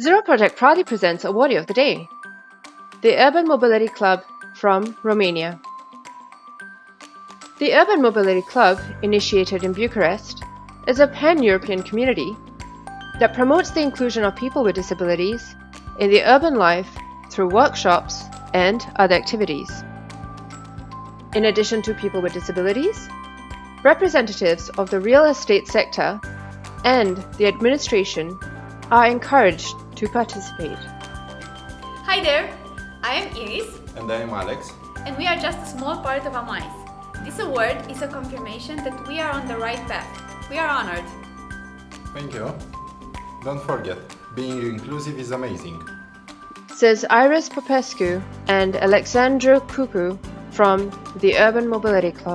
Zero Project proudly presents Awardee of the Day, the Urban Mobility Club from Romania. The Urban Mobility Club, initiated in Bucharest, is a pan-European community that promotes the inclusion of people with disabilities in the urban life through workshops and other activities. In addition to people with disabilities, representatives of the real estate sector and the administration are encouraged to participate. Hi there, I am Iris And I am Alex. and we are just a small part of AMAIS. This award is a confirmation that we are on the right path. We are honored. Thank you. Don't forget, being inclusive is amazing. Says Iris Popescu and Alexandru Cucu from the Urban Mobility Club.